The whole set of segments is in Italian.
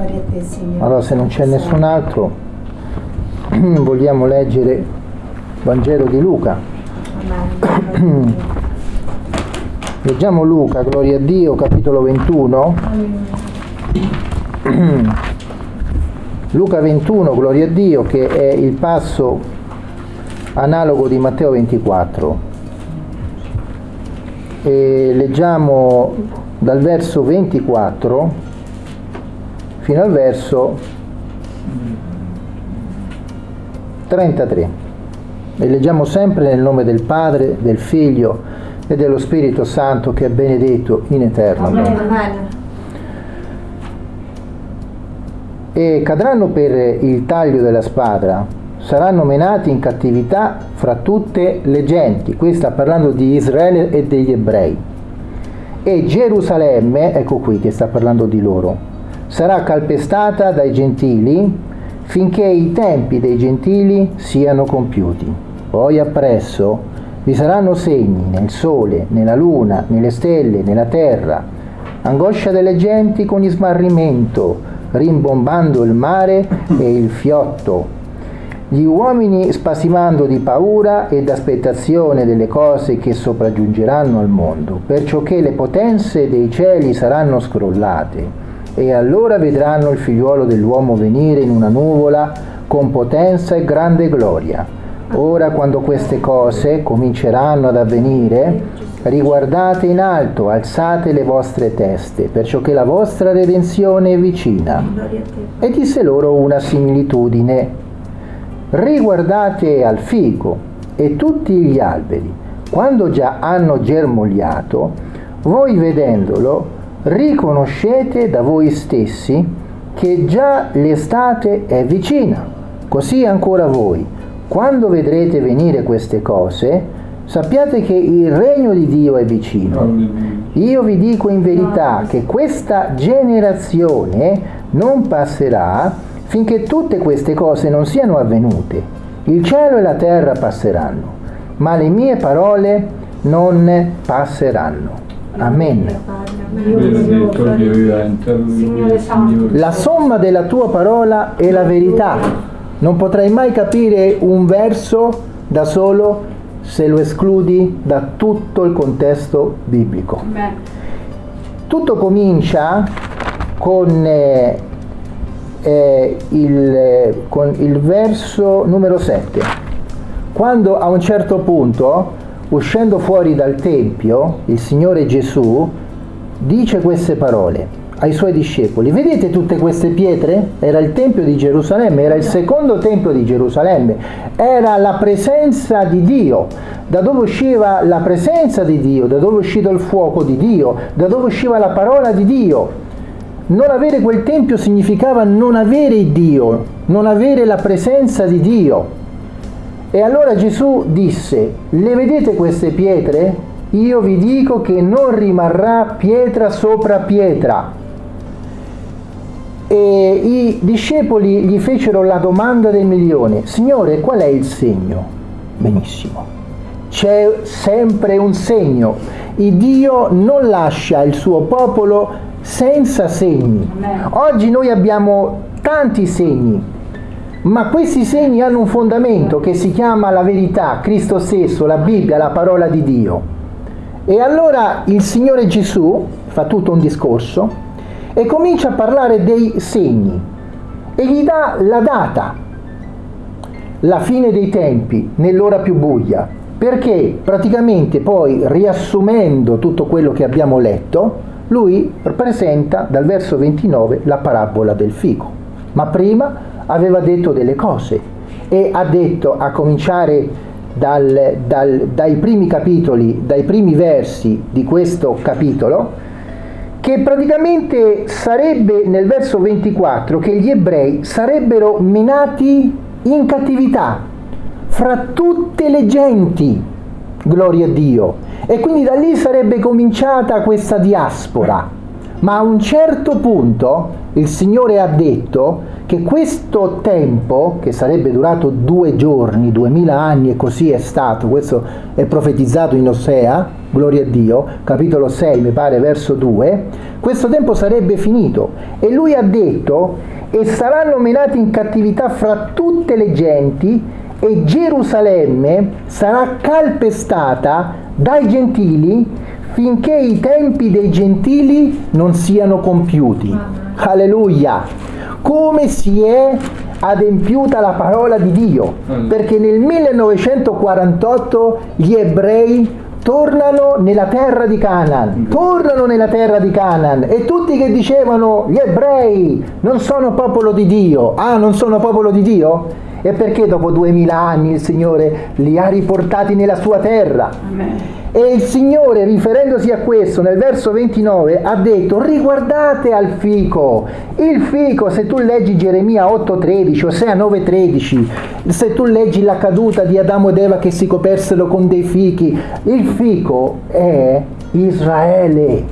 Gloria a te, Signore. Allora se non c'è nessun altro vogliamo leggere il Vangelo di Luca. Amen. Leggiamo Luca, gloria a Dio, capitolo 21. Luca 21, gloria a Dio, che è il passo analogo di Matteo 24. E leggiamo dal verso 24 fino al verso 33. E leggiamo sempre nel nome del Padre, del Figlio e dello Spirito Santo che è benedetto in eterno. Amen. E cadranno per il taglio della spada, saranno menati in cattività fra tutte le genti. Qui sta parlando di Israele e degli ebrei. E Gerusalemme, ecco qui che sta parlando di loro, sarà calpestata dai gentili finché i tempi dei gentili siano compiuti. Poi appresso vi saranno segni nel sole, nella luna, nelle stelle, nella terra, angoscia delle genti con smarrimento, rimbombando il mare e il fiotto, gli uomini spasimando di paura ed aspettazione delle cose che sopraggiungeranno al mondo, perciò che le potenze dei cieli saranno scrollate, e allora vedranno il figliuolo dell'uomo venire in una nuvola con potenza e grande gloria. Ora quando queste cose cominceranno ad avvenire, riguardate in alto, alzate le vostre teste, perciò che la vostra redenzione è vicina. E disse loro una similitudine. Riguardate al fico e tutti gli alberi, quando già hanno germogliato, voi vedendolo riconoscete da voi stessi che già l'estate è vicina. Così ancora voi, quando vedrete venire queste cose, sappiate che il regno di Dio è vicino. Io vi dico in verità che questa generazione non passerà finché tutte queste cose non siano avvenute. Il cielo e la terra passeranno, ma le mie parole non passeranno. Amen. La somma della tua parola è la verità. Non potrai mai capire un verso da solo se lo escludi da tutto il contesto biblico. Tutto comincia con, eh, eh, il, con il verso numero 7, quando a un certo punto, uscendo fuori dal Tempio, il Signore Gesù dice queste parole ai suoi discepoli. Vedete tutte queste pietre? Era il Tempio di Gerusalemme, era il secondo Tempio di Gerusalemme, era la presenza di Dio, da dove usciva la presenza di Dio, da dove è uscito il fuoco di Dio, da dove usciva la parola di Dio. Non avere quel Tempio significava non avere Dio, non avere la presenza di Dio. E allora Gesù disse, le vedete queste pietre? Io vi dico che non rimarrà pietra sopra pietra. E i discepoli gli fecero la domanda del milione, Signore, qual è il segno? Benissimo. C'è sempre un segno. Il Dio non lascia il suo popolo senza segni. Oggi noi abbiamo tanti segni, ma questi segni hanno un fondamento che si chiama la verità, Cristo stesso, la Bibbia, la parola di Dio. E allora il Signore Gesù fa tutto un discorso e comincia a parlare dei segni e gli dà la data, la fine dei tempi, nell'ora più buia, perché praticamente poi riassumendo tutto quello che abbiamo letto, lui presenta dal verso 29 la parabola del fico. Ma prima aveva detto delle cose e ha detto a cominciare dal- dal- dai primi capitoli, dai primi versi di questo capitolo, che praticamente sarebbe nel verso 24 che gli ebrei sarebbero menati in cattività fra tutte le genti, gloria a Dio, e quindi da lì sarebbe cominciata questa diaspora. Ma a un certo punto il Signore ha detto che questo tempo, che sarebbe durato due giorni, duemila anni e così è stato, questo è profetizzato in Osea, gloria a Dio, capitolo 6 mi pare verso 2, questo tempo sarebbe finito. E lui ha detto e saranno menati in cattività fra tutte le genti e Gerusalemme sarà calpestata dai gentili finché i tempi dei gentili non siano compiuti. Alleluia! Come si è adempiuta la parola di Dio? Perché nel 1948 gli ebrei tornano nella terra di Canaan, tornano nella terra di Canaan e tutti che dicevano gli ebrei non sono popolo di Dio, ah non sono popolo di Dio? E perché dopo duemila anni il Signore li ha riportati nella sua terra? Amen. E il Signore, riferendosi a questo, nel verso 29, ha detto, riguardate al fico. Il fico, se tu leggi Geremia 8.13, Osea 9.13, se tu leggi la caduta di Adamo ed Eva che si copersero con dei fichi, il fico è Israele.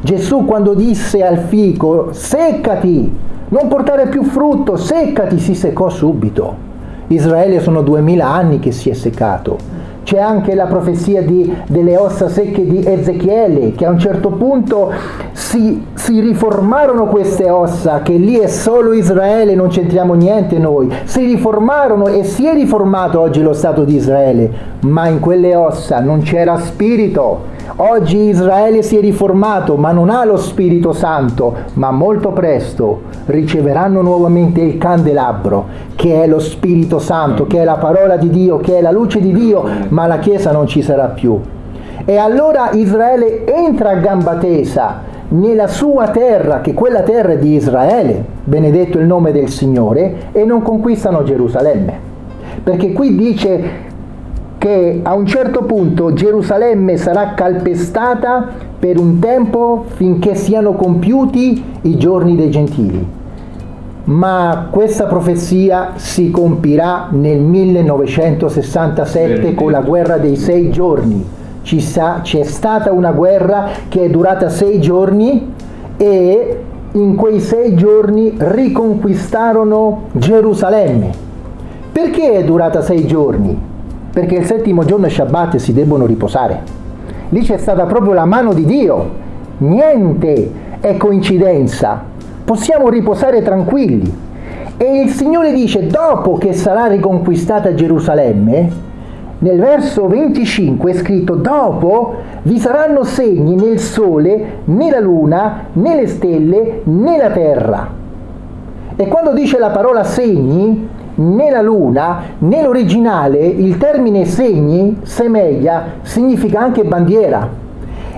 Gesù quando disse al fico, seccati, non portare più frutto, seccati, si seccò subito. Israele sono duemila anni che si è seccato. C'è anche la profezia di, delle ossa secche di Ezechiele, che a un certo punto si, si, riformarono queste ossa, che lì è solo Israele, non c'entriamo niente noi. Si riformarono e si è riformato oggi lo Stato di Israele, ma in quelle ossa non c'era spirito. Oggi Israele si è riformato, ma non ha lo Spirito Santo, ma molto presto riceveranno nuovamente il candelabro, che è lo Spirito Santo, che è la parola di Dio, che è la luce di Dio, ma la Chiesa non ci sarà più. E allora Israele entra a gamba tesa nella sua terra, che quella terra è di Israele, benedetto il nome del Signore, e non conquistano Gerusalemme. Perché qui dice che a un certo punto Gerusalemme sarà calpestata per un tempo finché siano compiuti i giorni dei gentili. Ma questa profezia si compirà nel 1967 con la guerra dei sei giorni. C'è stata una guerra che è durata sei giorni e in quei sei giorni riconquistarono Gerusalemme. Perché è durata sei giorni? Perché il settimo giorno è Shabbat e si debbono riposare. Lì c'è stata proprio la mano di Dio. Niente è coincidenza. Possiamo riposare tranquilli. E il Signore dice, dopo che sarà riconquistata Gerusalemme, nel verso 25 è scritto, dopo vi saranno segni nel sole, nella luna, nelle stelle, nella terra. E quando dice la parola segni, nella luna, nell'originale, il termine segni, semeglia, significa anche bandiera.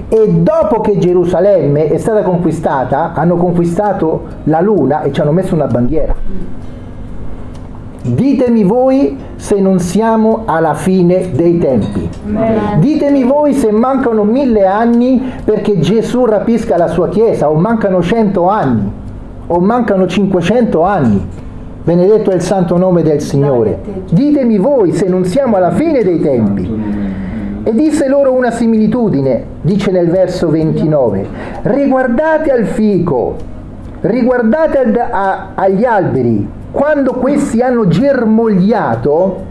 E dopo che Gerusalemme è stata conquistata, hanno conquistato la luna e ci hanno messo una bandiera. Ditemi voi se non siamo alla fine dei tempi. Ditemi voi se mancano mille anni perché Gesù rapisca la sua Chiesa, o mancano cento anni, o mancano cinquecento anni. Benedetto è il santo nome del Signore. Ditemi voi se non siamo alla fine dei tempi. E disse loro una similitudine, dice nel verso 29, riguardate al fico, riguardate ad, a, agli alberi, quando questi hanno germogliato,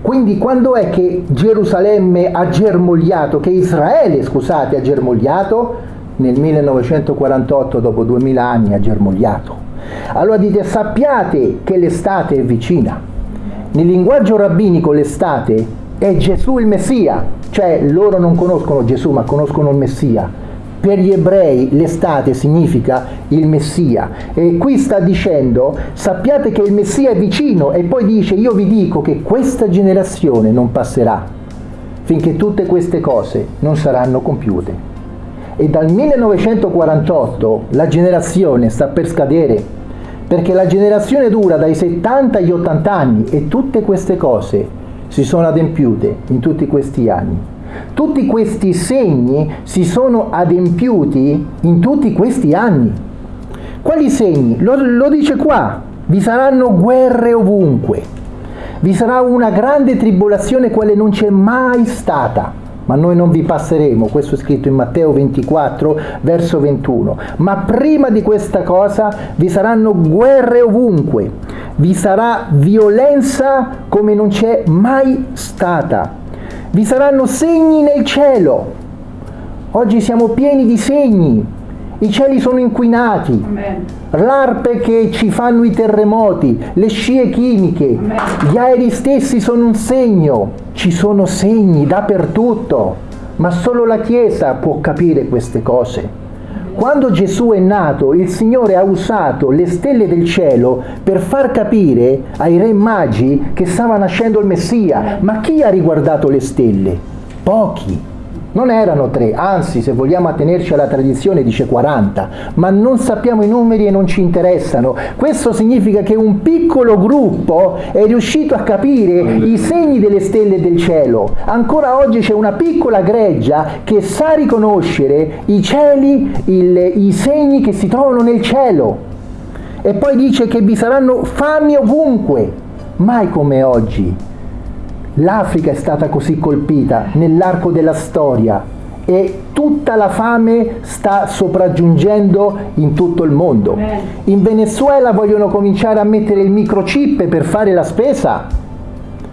quindi quando è che Gerusalemme ha germogliato, che Israele, scusate, ha germogliato? Nel 1948, dopo 2000 anni, ha germogliato. Allora dite, sappiate che l'estate è vicina. Nel linguaggio rabbinico l'estate è Gesù il Messia, cioè loro non conoscono Gesù ma conoscono il Messia. Per gli ebrei l'estate significa il Messia e qui sta dicendo sappiate che il Messia è vicino e poi dice io vi dico che questa generazione non passerà finché tutte queste cose non saranno compiute. E dal 1948 la generazione sta per scadere perché la generazione dura dai 70 agli 80 anni e tutte queste cose si sono adempiute in tutti questi anni. Tutti questi segni si sono adempiuti in tutti questi anni. Quali segni? Lo, lo dice qua, vi saranno guerre ovunque, vi sarà una grande tribolazione quale non c'è mai stata ma noi non vi passeremo, questo è scritto in Matteo 24, verso 21. Ma prima di questa cosa vi saranno guerre ovunque, vi sarà violenza come non c'è mai stata, vi saranno segni nel cielo, Oggi siamo pieni di segni, i cieli sono inquinati, Amen. l'arpe che ci fanno i terremoti, le scie chimiche, gli aerei stessi sono un segno, ci sono segni dappertutto, ma solo la Chiesa può capire queste cose. Quando Gesù è nato, il Signore ha usato le stelle del cielo per far capire ai re magi che stava nascendo il Messia. Ma chi ha riguardato le stelle? Pochi. Non erano tre, anzi se vogliamo attenerci alla tradizione dice 40, ma non sappiamo i numeri e non ci interessano. Questo significa che un piccolo gruppo è riuscito a capire i segni delle stelle del cielo. Ancora oggi c'è una piccola greggia che sa riconoscere i cieli, il, i segni che si trovano nel cielo. E poi dice che vi saranno fami ovunque, mai come oggi. L'Africa è stata così colpita nell'arco della storia e tutta la fame sta sopraggiungendo in tutto il mondo. In Venezuela vogliono cominciare a mettere il microchip per fare la spesa.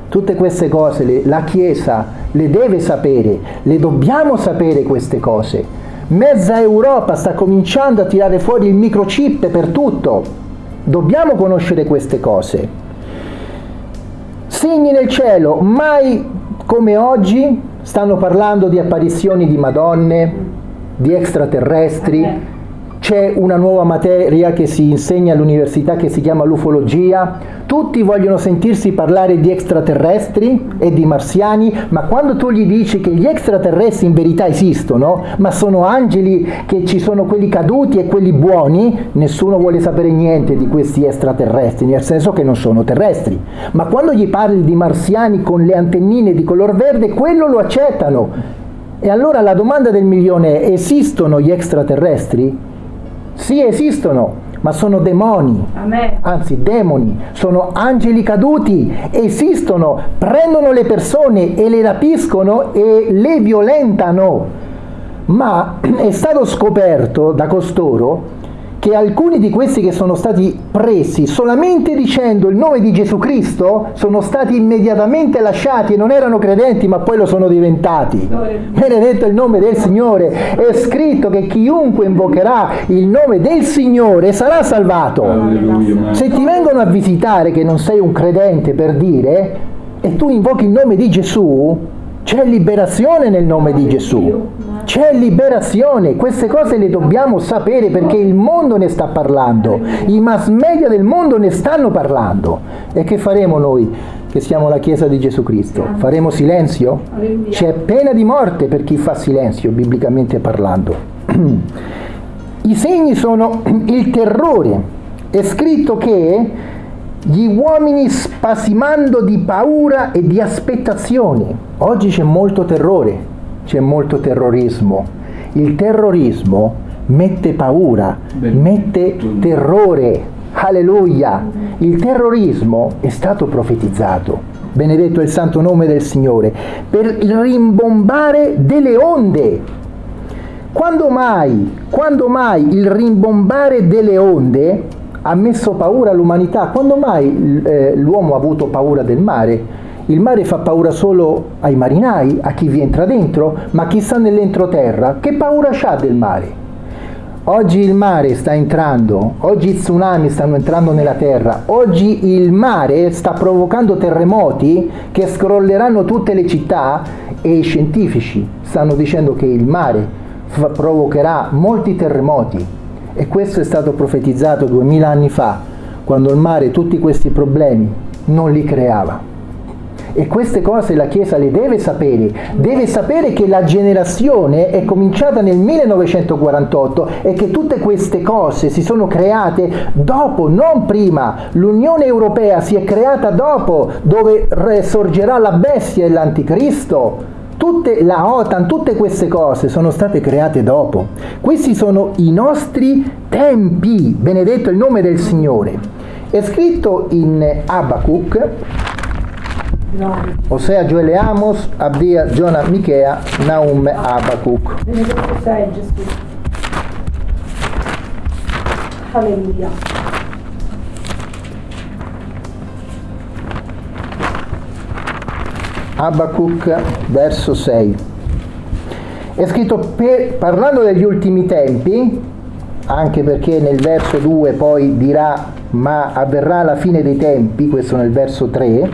Tutte queste cose le- la Chiesa le deve sapere, le dobbiamo sapere queste cose. Mezza Europa sta cominciando a tirare fuori il microchip per tutto. Dobbiamo conoscere queste cose. Segni nel cielo, mai come oggi stanno parlando di apparizioni di Madonne, di extraterrestri. C'è una nuova materia che si insegna all'università che si chiama l'ufologia. Tutti vogliono sentirsi parlare di extraterrestri e di marziani, ma quando tu gli dici che gli extraterrestri in verità esistono, ma sono angeli, che ci sono quelli caduti e quelli buoni, nessuno vuole sapere niente di questi extraterrestri, nel senso che non sono terrestri. Ma quando gli parli di marziani con le antennine di color verde, quello lo accettano. E allora la domanda del milione è, esistono gli extraterrestri? Sì, esistono, ma sono demoni, Amen. anzi demoni, sono angeli caduti, esistono, prendono le persone e le rapiscono e le violentano. Ma è stato scoperto da costoro che alcuni di questi che sono stati presi solamente dicendo il nome di Gesù Cristo sono stati immediatamente lasciati e non erano credenti ma poi lo sono diventati. Benedetto il nome del Signore, è scritto che chiunque invocherà il nome del Signore sarà salvato. Se ti vengono a visitare che non sei un credente per dire e tu invochi il nome di Gesù, c'è liberazione nel nome di Gesù. C'è liberazione, queste cose le dobbiamo sapere perché il mondo ne sta parlando, i mass media del mondo ne stanno parlando. E che faremo noi che siamo la Chiesa di Gesù Cristo? Faremo silenzio? C'è pena di morte per chi fa silenzio, biblicamente parlando. I segni sono il terrore. È scritto che gli uomini spasimando di paura e di aspettazione. Oggi c'è molto terrore, c'è molto terrorismo. Il terrorismo mette paura, Beh, mette terrore. Alleluia! Il terrorismo è stato profetizzato, benedetto è il santo nome del Signore, per il rimbombare delle onde. Quando mai, quando mai il rimbombare delle onde ha messo paura all'umanità? Quando mai eh, l'uomo ha avuto paura del mare? Il mare fa paura solo ai marinai, a chi vi entra dentro, ma chi sta nell'entroterra, che paura c'ha del mare? Oggi il mare sta entrando, oggi i tsunami stanno entrando nella terra, oggi il mare sta provocando terremoti che scrolleranno tutte le città e i scientifici stanno dicendo che il mare provocherà molti terremoti e questo è stato profetizzato duemila anni fa, quando il mare tutti questi problemi non li creava. E queste cose la Chiesa le deve sapere, deve sapere che la generazione è cominciata nel 1948 e che tutte queste cose si sono create dopo, non prima. L'Unione Europea si è creata dopo, dove sorgerà la bestia e l'anticristo. Tutte, la OTAN, tutte queste cose sono state create dopo. Questi sono i nostri tempi, benedetto il nome del Signore. È scritto in Abacuc. Osea, Gioele, Amos, Abdia, Giona, Michea, Naum, Abacuc. Alleluia. Abacuc, verso 6. È scritto per, parlando degli ultimi tempi, anche perché nel verso 2 poi dirà ma avverrà la fine dei tempi, questo nel verso 3,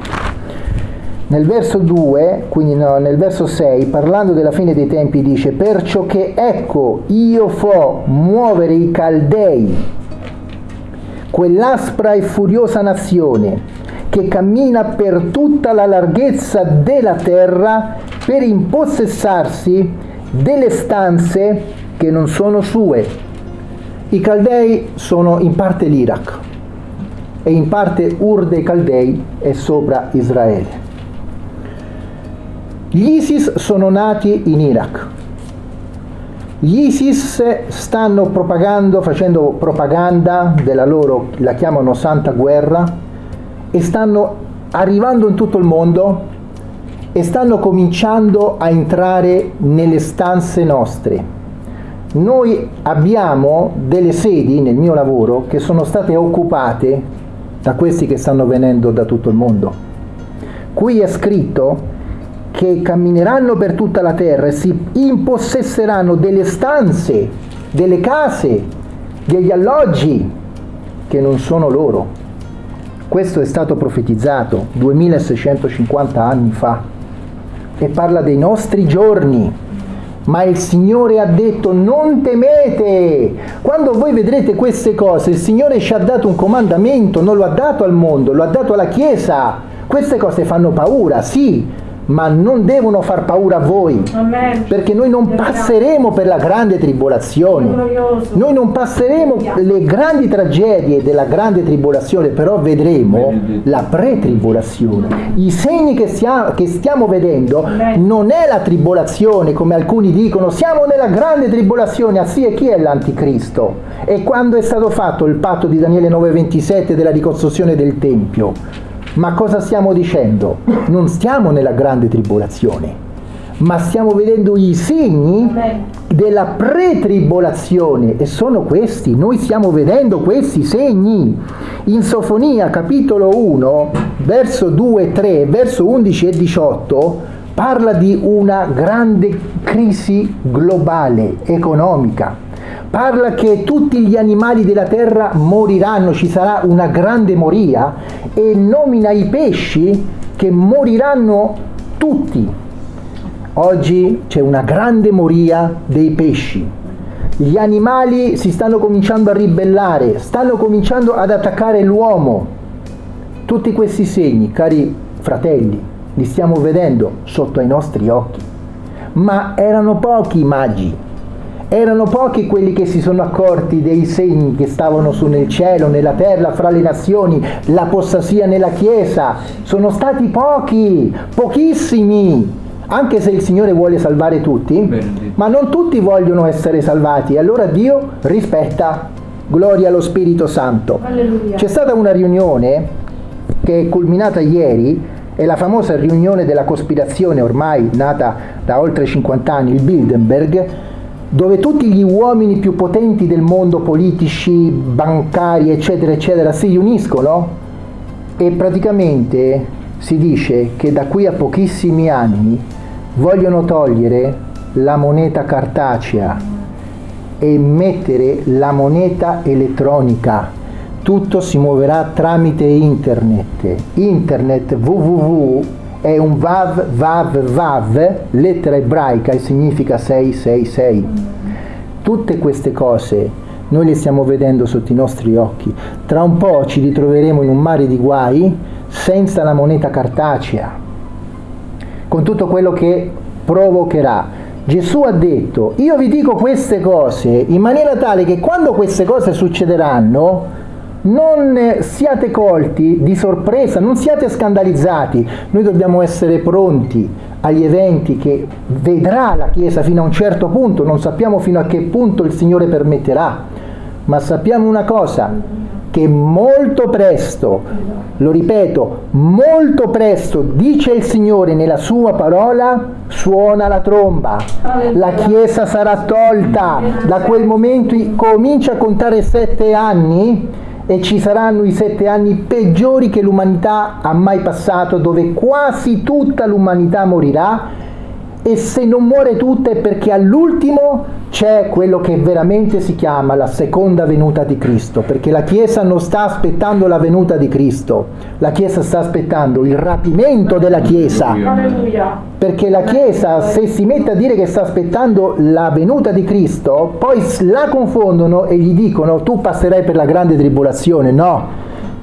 nel verso 2, quindi no, nel verso 6, parlando della fine dei tempi, dice perciò che ecco io fo muovere i Caldei, quell'aspra e furiosa nazione che cammina per tutta la larghezza della terra per impossessarsi delle stanze che non sono sue. I Caldei sono in parte l'Iraq e in parte Ur dei Caldei è sopra Israele. Gli ISIS sono nati in Iraq. Gli ISIS stanno propagando, facendo propaganda della loro, la chiamano Santa Guerra, e stanno arrivando in tutto il mondo e stanno cominciando a entrare nelle stanze nostre. Noi abbiamo delle sedi nel mio lavoro che sono state occupate da questi che stanno venendo da tutto il mondo. Qui è scritto che cammineranno per tutta la terra e si impossesseranno delle stanze, delle case, degli alloggi che non sono loro. Questo è stato profetizzato 2650 anni fa e parla dei nostri giorni. Ma il Signore ha detto non temete. Quando voi vedrete queste cose, il Signore ci ha dato un comandamento, non lo ha dato al mondo, lo ha dato alla Chiesa. Queste cose fanno paura, sì, ma non devono far paura a voi, Amen. perché noi non passeremo per la grande tribolazione, noi non passeremo le grandi tragedie della grande tribolazione, però vedremo la pre-tribolazione. I segni che, stia- che stiamo vedendo non è la tribolazione, come alcuni dicono, siamo nella grande tribolazione, ah sì, e chi è l'anticristo? E quando è stato fatto il patto di Daniele 9:27 della ricostruzione del Tempio? Ma cosa stiamo dicendo? Non stiamo nella grande tribolazione, ma stiamo vedendo i segni della pretribolazione e sono questi, noi stiamo vedendo questi segni. In Sofonia capitolo 1, verso 2 3, verso 11 e 18 parla di una grande crisi globale economica. Parla che tutti gli animali della terra moriranno, ci sarà una grande moria e nomina i pesci che moriranno tutti. Oggi c'è una grande moria dei pesci. Gli animali si stanno cominciando a ribellare, stanno cominciando ad attaccare l'uomo. Tutti questi segni, cari fratelli, li stiamo vedendo sotto ai nostri occhi. Ma erano pochi i magi, erano pochi quelli che si sono accorti dei segni che stavano su nel cielo, nella terra, fra le nazioni, l'apostasia nella Chiesa. Sono stati pochi, pochissimi. Anche se il Signore vuole salvare tutti, Benedetto. ma non tutti vogliono essere salvati. Allora Dio rispetta. Gloria allo Spirito Santo. Alleluia. C'è stata una riunione che è culminata ieri, è la famosa riunione della cospirazione ormai nata da oltre 50 anni, il Bilderberg, dove tutti gli uomini più potenti del mondo, politici, bancari, eccetera, eccetera, si riuniscono e praticamente si dice che da qui a pochissimi anni vogliono togliere la moneta cartacea e mettere la moneta elettronica. Tutto si muoverà tramite internet. Internet www è un vav vav vav, lettera ebraica e significa 666. Tutte queste cose noi le stiamo vedendo sotto i nostri occhi. Tra un po' ci ritroveremo in un mare di guai senza la moneta cartacea con tutto quello che provocherà. Gesù ha detto, io vi dico queste cose in maniera tale che quando queste cose succederanno non siate colti di sorpresa, non siate scandalizzati, noi dobbiamo essere pronti agli eventi che vedrà la Chiesa fino a un certo punto, non sappiamo fino a che punto il Signore permetterà, ma sappiamo una cosa, che molto presto, lo ripeto, molto presto, dice il Signore nella sua parola, suona la tromba, la Chiesa sarà tolta, da quel momento comincia a contare sette anni e ci saranno i sette anni peggiori che l'umanità ha mai passato, dove quasi tutta l'umanità morirà e se non muore tutta è perché all'ultimo c'è quello che veramente si chiama la seconda venuta di Cristo, perché la Chiesa non sta aspettando la venuta di Cristo, la Chiesa sta aspettando il rapimento della Chiesa, perché la Chiesa se si mette a dire che sta aspettando la venuta di Cristo, poi la confondono e gli dicono tu passerai per la grande tribolazione, no,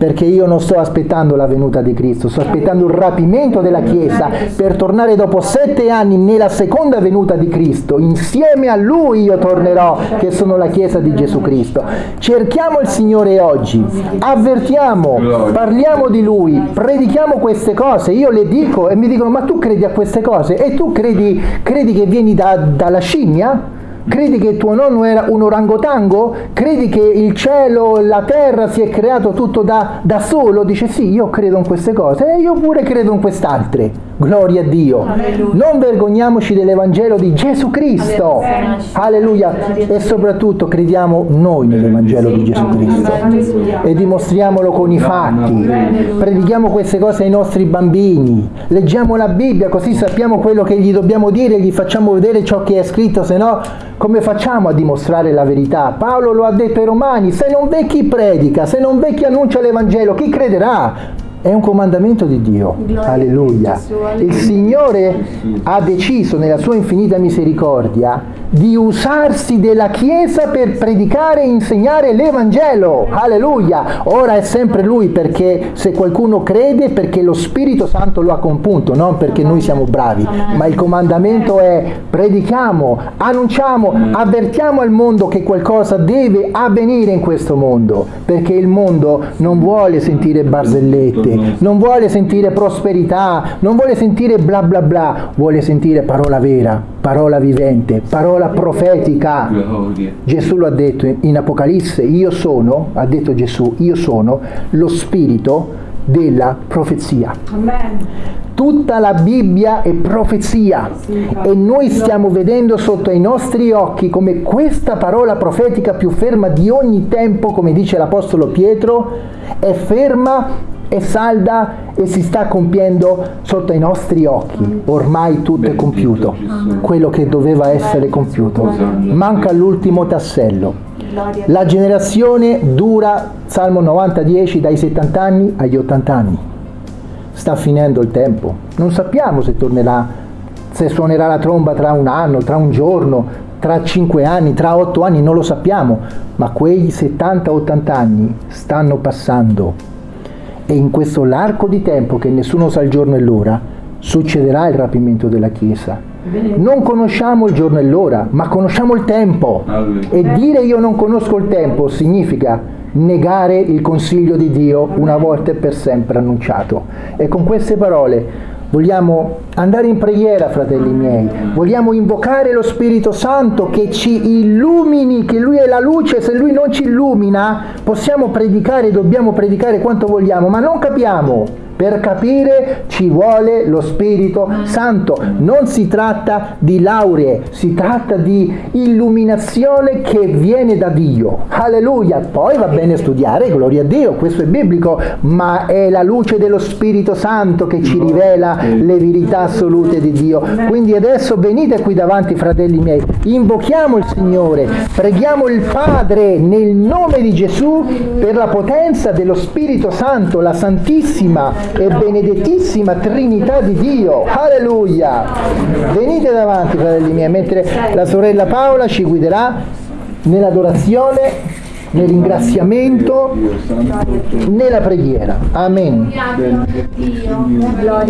perché io non sto aspettando la venuta di Cristo, sto aspettando il rapimento della Chiesa per tornare dopo sette anni nella seconda venuta di Cristo. Insieme a Lui io tornerò, che sono la Chiesa di Gesù Cristo. Cerchiamo il Signore oggi, avvertiamo, parliamo di Lui, predichiamo queste cose. Io le dico e mi dicono ma tu credi a queste cose? E tu credi, credi che vieni da- dalla scimmia? Credi che tuo nonno era un orangotango? Credi che il cielo, la terra si è creato tutto da, da solo? Dice sì, io credo in queste cose e io pure credo in quest'altre. Gloria a Dio. Non vergogniamoci dell'Evangelo di Gesù Cristo. Alleluia. E soprattutto crediamo noi nell'Evangelo di Gesù Cristo. E dimostriamolo con i fatti. Predichiamo queste cose ai nostri bambini. Leggiamo la Bibbia così sappiamo quello che gli dobbiamo dire, gli facciamo vedere ciò che è scritto, se no come facciamo a dimostrare la verità? Paolo lo ha detto ai Romani, se non ve chi predica, se non ve chi annuncia l'Evangelo, chi crederà? È un comandamento di Dio. Alleluia. Il Signore ha deciso nella sua infinita misericordia di usarsi della Chiesa per predicare e insegnare l'Evangelo. Alleluia. Ora è sempre Lui perché se qualcuno crede perché lo Spirito Santo lo ha compunto, non perché noi siamo bravi, ma il comandamento è predichiamo, annunciamo, avvertiamo al mondo che qualcosa deve avvenire in questo mondo, perché il mondo non vuole sentire barzellette, non vuole sentire prosperità, non vuole sentire bla bla bla, vuole sentire parola vera, parola vivente, parola profetica. Gesù lo ha detto in Apocalisse, io sono, ha detto Gesù, io sono lo spirito della profezia. Amen. Tutta la Bibbia è profezia e noi stiamo vedendo sotto i nostri occhi come questa parola profetica più ferma di ogni tempo, come dice l'Apostolo Pietro, è ferma è salda e si sta compiendo sotto i nostri occhi. Ormai tutto è compiuto, quello che doveva essere compiuto. Manca l'ultimo tassello. La generazione dura, Salmo 90-10, dai 70 anni agli 80 anni. Sta finendo il tempo. Non sappiamo se tornerà, se suonerà la tromba tra un anno, tra un giorno, tra 5 anni, tra 8 anni, non lo sappiamo. Ma quei 70-80 anni stanno passando. E in questo largo di tempo, che nessuno sa il giorno e l'ora, succederà il rapimento della Chiesa. Non conosciamo il giorno e l'ora, ma conosciamo il tempo. E dire io non conosco il tempo significa negare il consiglio di Dio una volta e per sempre annunciato. E con queste parole vogliamo andare in preghiera, fratelli miei, vogliamo invocare lo Spirito Santo che ci illumini, che Lui è la luce, se Lui non ci illumina possiamo predicare, dobbiamo predicare quanto vogliamo, ma non capiamo. Per capire ci vuole lo Spirito Santo. Non si tratta di lauree, si tratta di illuminazione che viene da Dio. Alleluia. Poi va bene studiare, gloria a Dio, questo è biblico, ma è la luce dello Spirito Santo che ci rivela le verità assolute di Dio. Quindi adesso venite qui davanti, fratelli miei, invochiamo il Signore, preghiamo il Padre nel nome di Gesù per la potenza dello Spirito Santo, la Santissima e benedettissima Trinità di Dio. Alleluia! Venite davanti, fratelli miei, mentre la sorella Paola ci guiderà nell'adorazione, nel ringraziamento, nella preghiera. Amen.